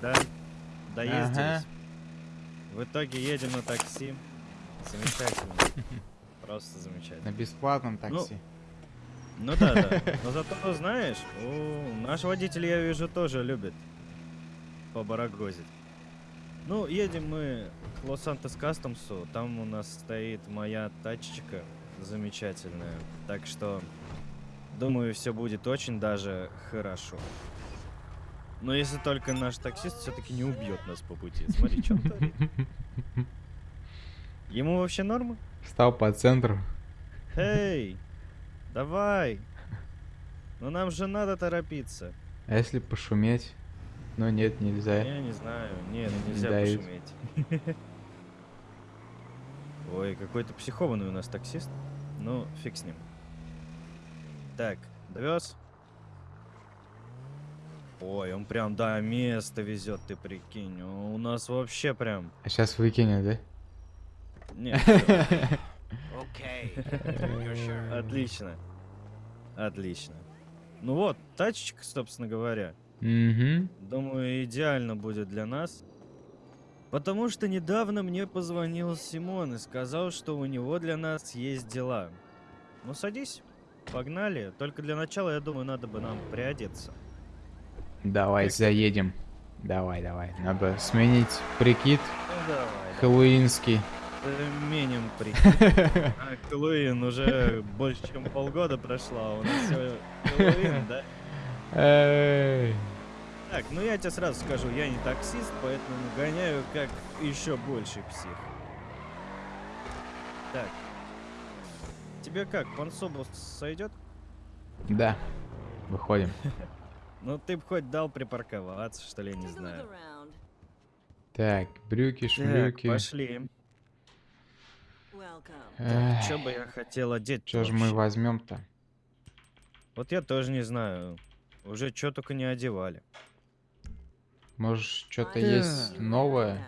да? Доездились. В итоге едем на такси. Замечательно. Просто замечательно. На бесплатном такси. Ну да, да. Но зато, знаешь, у наш водитель, я вижу, тоже любит побарагозить. Ну, едем мы к Лос-Сантос Кастомсу. Там у нас стоит моя тачечка замечательная. Так что, думаю, все будет очень даже хорошо. Но если только наш таксист все-таки не убьет нас по пути. Смотри, что он. Ему вообще норма? Встал по центру. Эй, давай. Ну нам же надо торопиться. А если пошуметь? Но нет, нельзя. Я не знаю. Нет, нельзя дают. пошуметь. Ой, какой-то психованный у нас таксист. Ну, фиг с ним. Так, довез? Ой, он прям до места везет, ты прикинь. У нас вообще прям... А сейчас выкинет, да? Нет, отлично. Отлично. Ну вот, тачечка, собственно говоря. Думаю, идеально будет для нас. Потому что недавно мне позвонил Симон и сказал, что у него для нас есть дела. Ну садись, погнали. Только для начала, я думаю, надо бы нам приодеться. Давай, Как- заедем. Давай, давай. Надо сменить прикид Ну давай. хэллоуинский. Менем прикид. А, Хэллоуин уже больше, чем полгода прошло, а у нас все Хэллоуин, да? Эй. Так, ну я тебе сразу скажу, я не таксист, поэтому гоняю как еще больше псих. Так. Тебе как, пансобус сойдет? Да. Выходим. Ну ты б хоть дал припарковаться, что ли, я не знаю. Так, брюки, Так, шлюки. пошли. Эх, Что бы я хотел одеть? Чё ж мы возьмем-то? Вот я тоже не знаю. Уже что только не одевали. Может, что-то есть новое?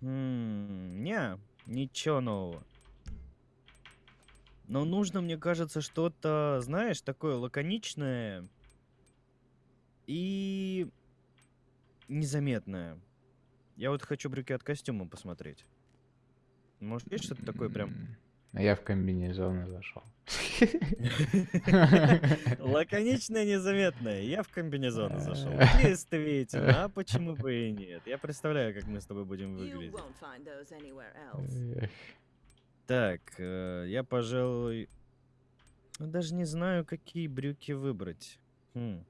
М, Не, ничего нового. Но нужно, мне кажется, что-то, знаешь, такое лаконичное и незаметное. Я вот хочу брюки от костюма посмотреть. Может, есть что-то такое прям а Я в комбинезон зашел. лаконичное, незаметное? Я в комбинезон зашел. Действительно, а почему бы и нет? Я представляю, как мы с тобой будем выглядеть. Так, э, я, пожалуй, ну, даже не знаю, какие брюки выбрать. Хм.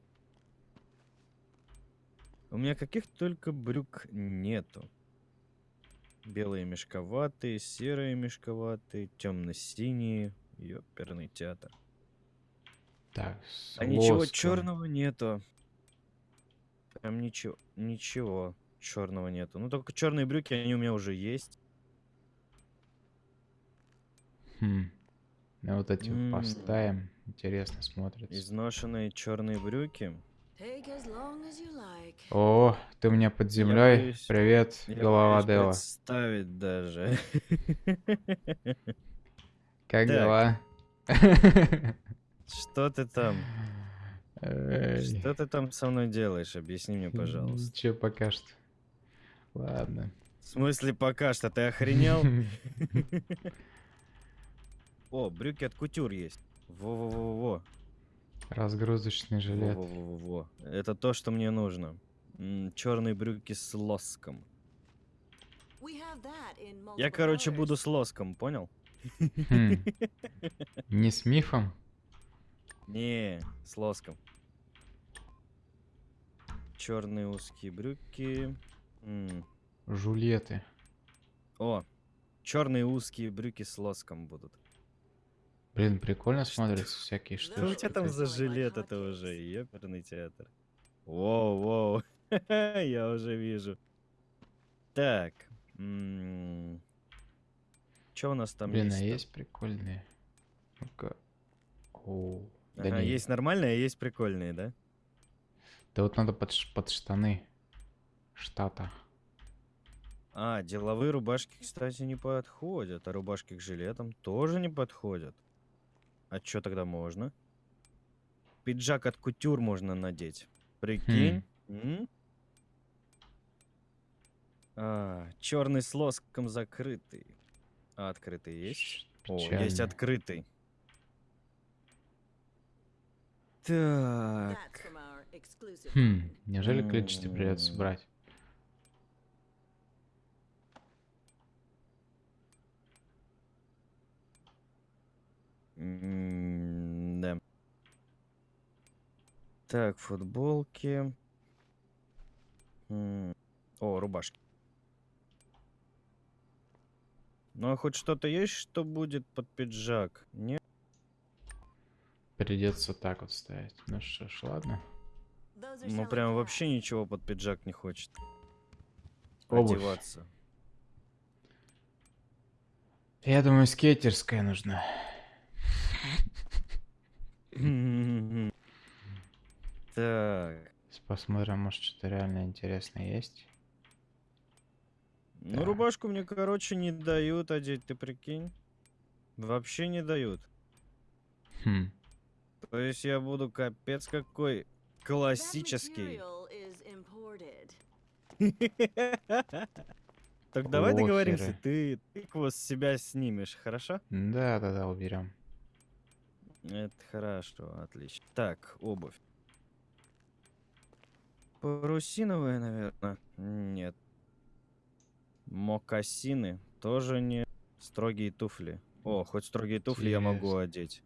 У меня каких только брюк нету. Белые мешковатые, серые мешковатые, темно-синие. Ёперный театр. Так, А ничего черного нету. Прям ничего, ничего черного нету. Ну только черные брюки, они у меня уже есть. Хм. Ну, вот эти М. поставим. Интересно смотрится. Изношенные черные брюки. О, ты у меня под землей. боюсь- Привет, Я голова Дела. представить даже. Как Так. дела? Что ты там? Эй, Что ты там со мной делаешь? Объясни мне, пожалуйста. Ничего пока что. Ладно. В смысле пока что? Ты охренел? О, брюки от кутюр есть. Во-во-во-во. Разгрузочный жилет. Во-во-во-во. Это то, что мне нужно. Черные брюки с лоском. Я, короче, буду с лоском, понял? Хм. Не с мифом? Не, с лоском. Черные узкие брюки. М, Жулеты. О, черные узкие брюки с лоском будут. Блин, прикольно смотрятся всякие Что у тебя там за жилет это уже? Ёперный театр. Воу, воу. Я уже вижу. Так. Что у нас там Блин, а есть? есть прикольные? Ну-ка. О, да Ага, есть нормальные, а есть прикольные, да? Да вот надо под, штаны штата. А, деловые рубашки, кстати, не подходят, а рубашки к жилетам тоже не подходят. А что тогда можно? Пиджак от кутюр можно надеть. Прикинь? М? А, черный с лоском закрытый. А открытый есть? О, есть открытый. Так. Хм, неужели количество придется брать? Да. Так, футболки. О, рубашки. Ну а хоть что-то есть, что будет под пиджак? Нет? Придется так вот ставить. Ну что ж, ладно. Ну прям вообще ничего под пиджак не хочет. Обувь. Одеваться. Я думаю, скейтерская нужна. Так. Посмотрим, может что-то реально интересное есть. Ну, рубашку мне, короче, не дают одеть, ты прикинь? Вообще не дают. Хм. То есть я буду капец какой классический. Так давай договоримся, ты тыкву с себя снимешь, хорошо? Да, да, да, уберем. Это хорошо, отлично. Так, обувь. Парусиновая, наверное. Нет. Мокасины тоже не. Строгие туфли. О, хоть строгие туфли я могу Интересно. одеть.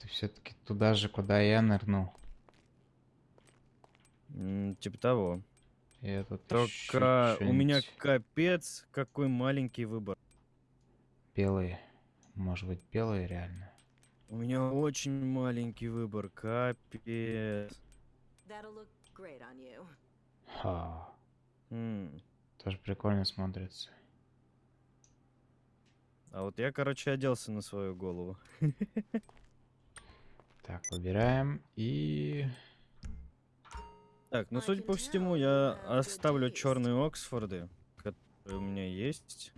Ты все-таки туда же, куда я нырнул. М, Типа того. И это Только у меня капец какой маленький выбор. белые. Может быть, белые реально. У меня очень маленький выбор, капец. That'll look great on you. Ха. М, Тоже прикольно смотрится. А вот я, короче, оделся на свою голову. Так, выбираем и... Так, ну судя по всему, я оставлю черные Оксфорды, которые у меня есть.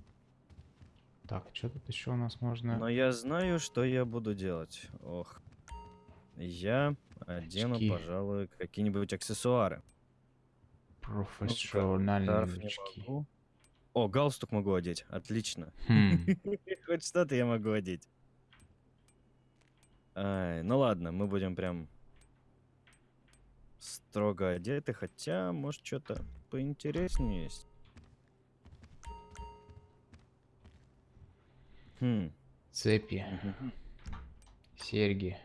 Так, что тут еще у нас можно? Но я знаю, что я буду делать. Ох. Я одену, Очки. пожалуй, какие-нибудь аксессуары. Могу. О, галстук могу одеть. Отлично. Хм, Хоть что-то я могу одеть. Ай, ну ладно, мы будем прям строго одеты, хотя, может, что-то поинтереснее есть. Хм. Цепи, мгм. серьги.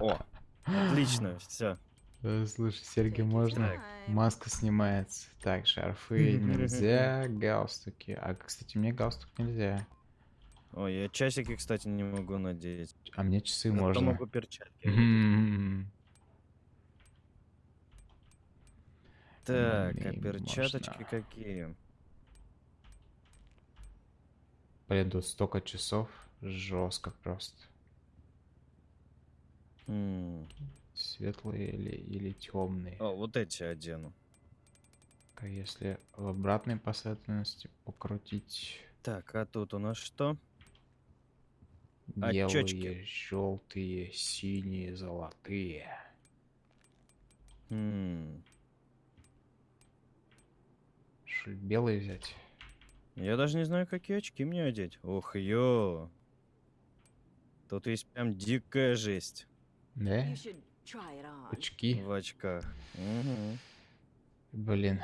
О, отлично, все. Э, Слушай, серьги можно? Маска снимается. Так, шарфы нельзя, галстуки. А, кстати, мне галстук нельзя. Ой, я часики, кстати, не могу надеть. А мне часы Зато можно. могу перчатки. Так, а перчаточки можно. какие? Блин, тут столько часов. Жестко просто. Светлые или, или темные. О, вот эти одену. А если в обратной последовательности покрутить Так, а тут у нас что? белые, Очечки. желтые, синие, золотые. М, Что ли, белые взять? Я даже не знаю, какие очки мне одеть. Ох, ё. Тут есть прям дикая жесть Да? Очки. в очках. Мгм. Блин,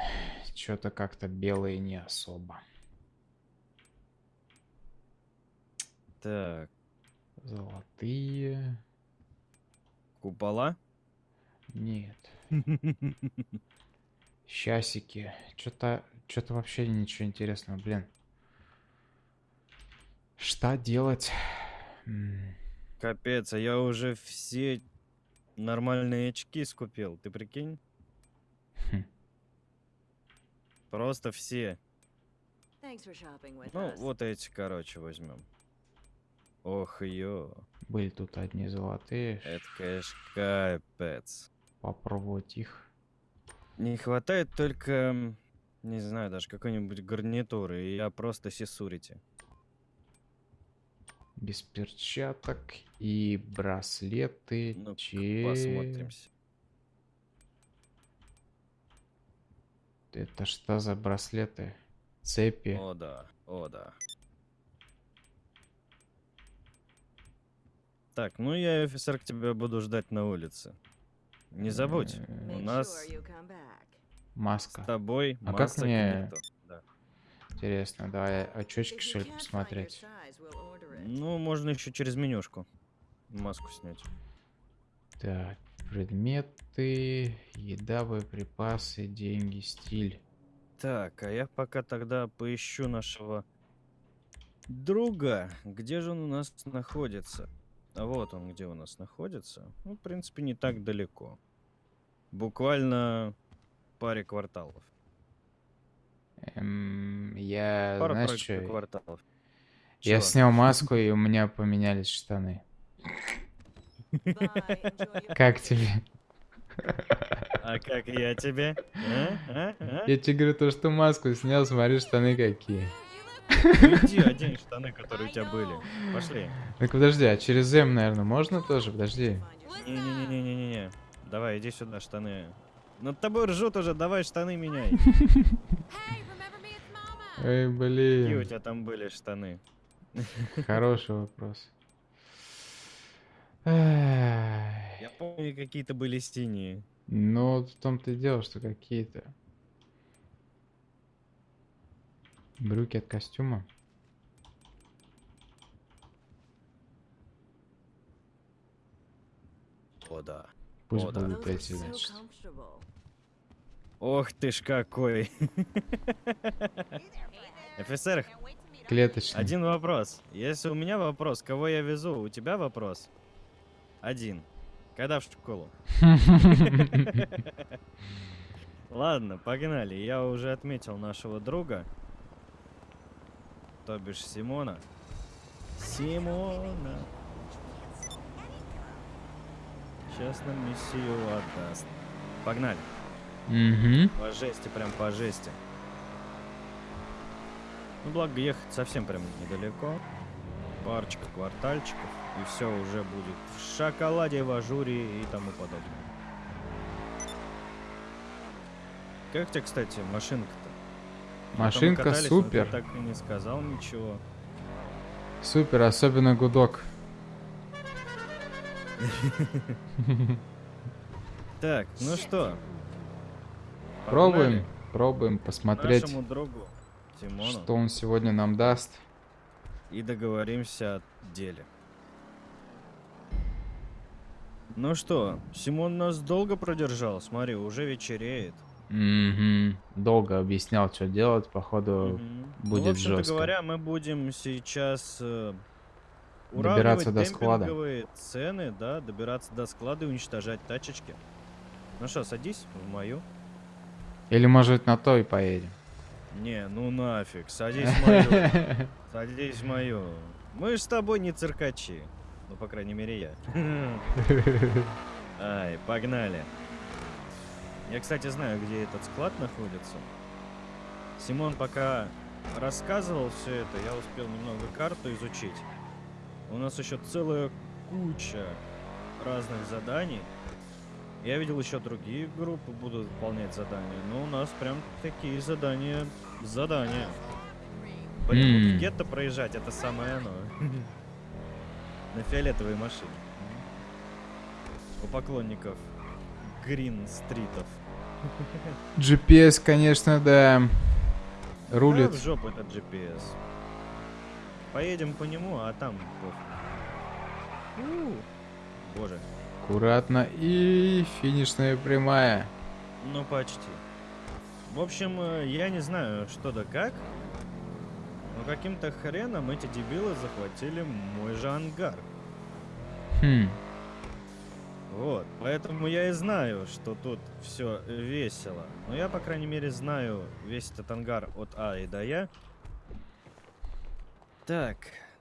что-то как-то белые не особо. Так, Золотые. купола? Нет. Часики. Что-то что-то вообще ничего интересного, блин. Что делать? Капец, а я уже все нормальные очки скупил, ты прикинь? Хм. Просто все. Ну, вот эти, короче, возьмем. Ох, ё. Были тут одни золотые. Это, конечно, капец. Попробовать их. Не хватает только, не знаю, даже какой-нибудь гарнитуры, и я просто сисурите. Без перчаток и браслеты. Ну, че- посмотримся. Это что за браслеты? Цепи. О да, о да. Так, ну я, офицер, к тебе буду ждать на улице. Не забудь, Э, у нас back. с Маска. тобой А как мне- нету. Да. Интересно, давай очечки, что ли, посмотреть. Ну, можно еще через менюшку маску снять. Так, предметы, еда, боеприпасы, деньги, стиль. Так, а я пока тогда поищу нашего друга. Где же он у нас находится? А вот он где у нас находится. Ну, в принципе, не так далеко. Буквально паре кварталов. Эм, я, Пара знаешь, что? кварталов. Я снял маску, и у меня поменялись штаны. Как тебе? А как я тебе? А? А? А? Я тебе говорю, то, что маску снял, смотри, штаны какие. Иди одень штаны, которые у тебя были. Пошли. Так подожди, а через М, наверное, можно тоже? Подожди. Не-не-не-не-не-не. Давай, иди сюда, штаны. Над тобой ржут уже, давай штаны меняй. Эй, Какие у блин. тебя там были штаны? Хороший вопрос. Я помню, какие-то были синие. Ну, вот в том-то и дело, что какие-то. Брюки от костюма. О, да. Пусть О, да. будут are эти, значит. Ох ты ж какой. Офицер, Клеточные. один вопрос. Если у меня вопрос, кого я везу, у тебя вопрос? Один. Когда в школу? Ладно, погнали. Я уже отметил нашего друга. То бишь Симона. Симона. Сейчас нам миссию отдаст. Погнали. Мгм. По жести, прям по жести. Ну, благо, ехать совсем прям недалеко. Парочка квартальчиков, и все уже будет в шоколаде, в ажуре и тому подобное. Как тебе, кстати, машинка-то? Машинка катались, супер. так и не сказал ничего. Супер, особенно гудок. Так, ну что? Пробуем, погнали пробуем посмотреть, Нашему другу Тимону. что он сегодня нам даст. и договоримся о деле. Ну что, Симон нас долго продержал? Смотри, уже вечереет. Мгм. Долго объяснял, что делать, походу. Мгм. будет ну, в жестко. говоря, мы будем сейчас э, Добираться до склада. цены, да, добираться до склада и уничтожать тачечки. Ну что, садись в мою. Или, может, на то и поедем. Не, ну нафиг, садись в мою. Садись в мою. Мы ж с тобой не циркачи. Ну, по крайней мере, я. Ай, погнали. Я, кстати, знаю, где этот склад находится. Симон пока рассказывал все это, я успел немного карту изучить. У нас еще целая куча разных заданий. Я видел еще другие группы будут выполнять задания, но у нас прям такие задания, задания. Блин, вот М. в гетто проезжать, это самое оно. На фиолетовой машине. У поклонников Грин-стритов. GPS, конечно, да. Да, Рулит. в жопу этот GPS. Поедем по нему, а там пофиг. Боже, Аккуратно. И финишная прямая. ну почти. В общем, э, я не знаю, что да как, но каким-то хреном эти дебилы захватили мой же ангар. Хм. Вот, поэтому я и знаю, что тут все весело. Но я, по крайней мере, знаю весь этот ангар от А и до Я. Так,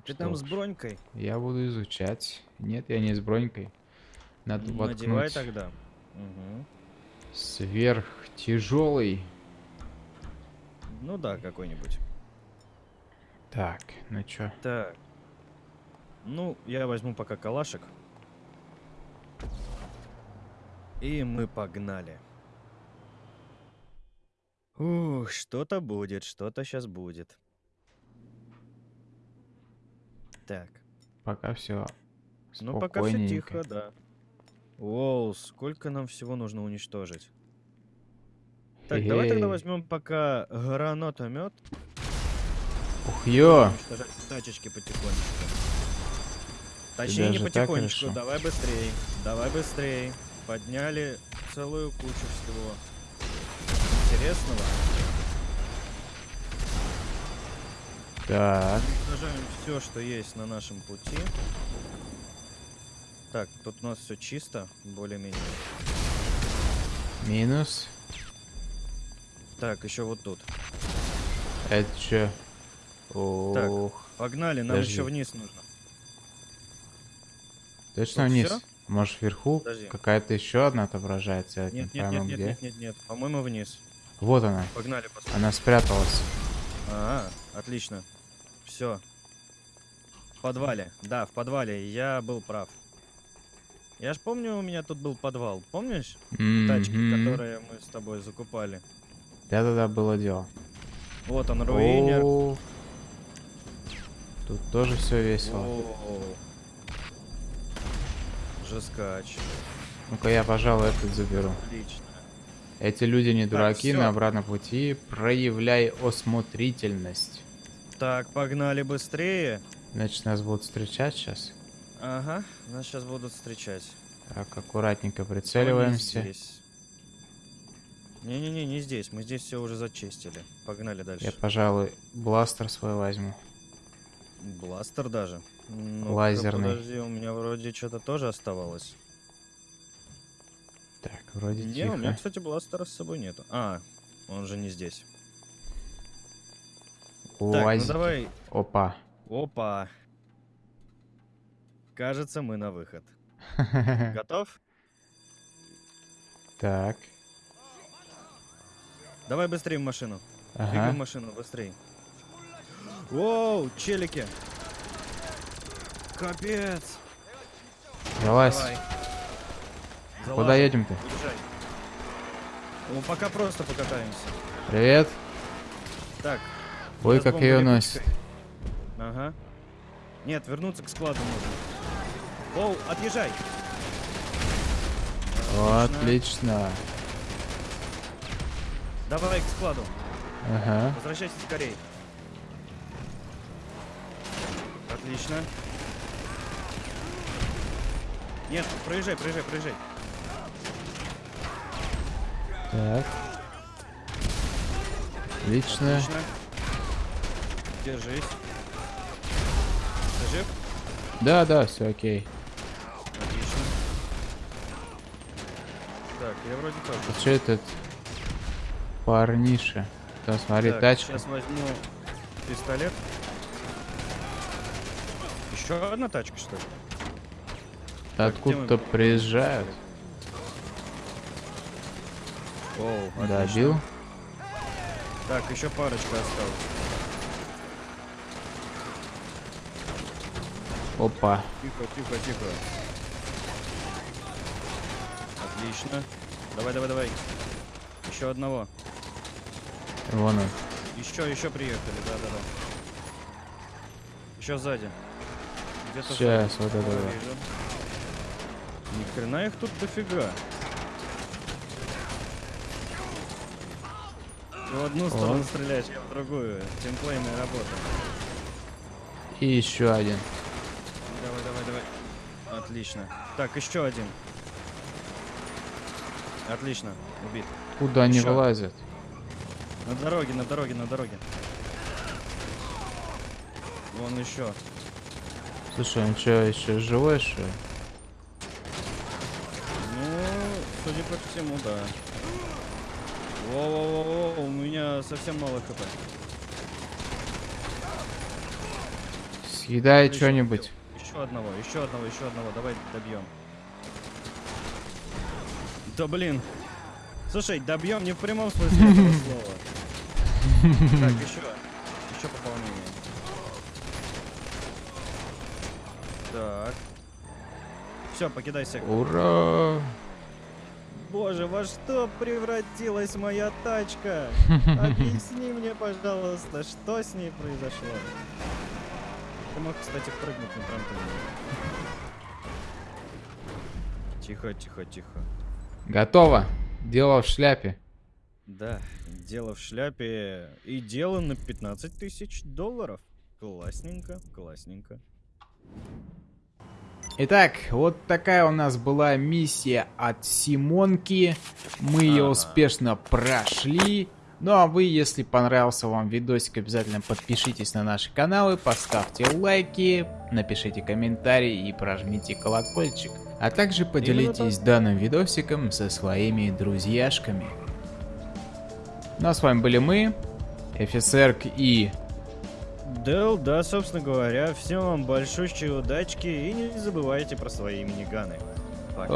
ты там с бронькой? Я буду изучать. Нет, я не с бронькой. Надо Надевай воткнуть тогда. Мгм. сверхтяжелый. Ну да, какой-нибудь. Так, ну чё? Так. Ну, я возьму пока калашек. И мы погнали. Ух, что-то будет, что-то сейчас будет. Так, Пока все ну пока все тихо, да. Воу, сколько нам всего нужно уничтожить. Так, давай тогда Эй. возьмем пока гранатомет. Ух, ё! Уничтожать тачечки потихонечку. Точнее, не так потихонечку, давай быстрей. Давай быстрей. Подняли целую кучу всего интересного. Так, Уничтожаем все, что есть на нашем пути. Так, тут у нас все чисто, более-менее. минус. Так, еще вот тут. Это чё? Ух, Погнали, нам Подожди. еще вниз нужно. точно тут вниз? всё? Может вверху какая-то еще одна отображается? Нет, нет, нет, нет, нет, нет, нет. По-моему, вниз. Вот она. Погнали, посмотрим. Она спряталась. Ага, отлично. Все. В подвале. Да, в подвале. Я был прав. Я ж помню, у меня тут был подвал. Помнишь? Тачки, Мгм. которые мы с тобой закупали. Да-да-да, было дело. Вот он, руинер. О, Тут тоже все весело. О. Жескач. Ну-ка я, пожалуй, этот заберу. Отлично. Эти люди не дураки, всё. на обратном пути проявляй осмотрительность. Так, погнали быстрее. Значит, нас будут встречать сейчас. Ага, нас сейчас будут встречать. Так, аккуратненько прицеливаемся. здесь. Не-не-не, не здесь. Мы здесь все уже зачистили. Погнали дальше. Я, пожалуй, бластер свой возьму. Бластер даже. Ну-ка, Лазерный. Подожди, у меня вроде что-то тоже оставалось. Так, вроде Не, тихо. у меня, кстати, бластера с собой нету. А, он же не здесь. Так, ну давай. Опа. Опа. Кажется, мы на выход. Готов? Так. Давай быстрее в машину. Двигаем Ага. машину, быстрей. Воу, челики. Капец. Залазь. Давай. Куда Залазим. едем-то? Уезжай. Ну, пока просто покатаемся. Привет. Так. Ой, как ее носит. Ага. Нет, вернуться к складу нужно. Оу, отъезжай. Отлично. Давай к складу. Ага. Возвращайся скорей. Отлично. Нет, проезжай, проезжай, проезжай. Так. Отлично. Отлично. Держись. Ты жив? Да, да, все окей. Отлично. Так, я вроде тоже. А что этот парниша? Да, смотри, Так, тачка. Сейчас возьму пистолет. Еще одна тачка, что ли? Откуда-то приезжают. Оу, отлично. Добил. Так, еще парочка осталась. Опа. Тихо, тихо, тихо. Отлично. Давай, давай, давай. Еще одного. Вон он. Еще, еще приехали, да, да, да. Еще сзади. Где-то Сейчас, сзади. вот это вижу. Ни хрена их тут дофига. Ты в одну сторону Вот. стреляешь, я в другую. Тимплейная работа. И еще один. Давай, давай, давай. Отлично. Так, еще один. Отлично. Убит. Куда они Ещё. вылазят? На дороге, на дороге, на дороге. Вон еще. Слушай, он что, еще живой, что ли? Ну, судя по всему, да. Во-во-во-во, у меня совсем мало хп. Съедай Еще что-нибудь. Еще одного, еще одного, еще одного. Давай добьем. Да блин. Слушай, добьем не в прямом смысле этого слова. Так, еще. Еще пополнение. Так. Все, покидай сектор. Ура! Боже, во что превратилась моя тачка? Объясни мне, пожалуйста, что с ней произошло? Ты мог, кстати, прыгнуть на трамплине. Тихо, тихо, тихо. Готово. Дело в шляпе. Да, дело в шляпе. И дело на 15 тысяч долларов. Классненько, классненько. Итак, вот такая у нас была миссия от Симонки. Мы ее успешно прошли. Ну а вы, если понравился вам видосик, обязательно подпишитесь на наши каналы, поставьте лайки, напишите комментарий и прожмите колокольчик. А также поделитесь данным видосиком со своими друзьяшками. Ну а с вами были мы, офицерк и... Дэл, да, собственно говоря, всем вам большущей удачки и не забывайте про свои миниганы. Пока.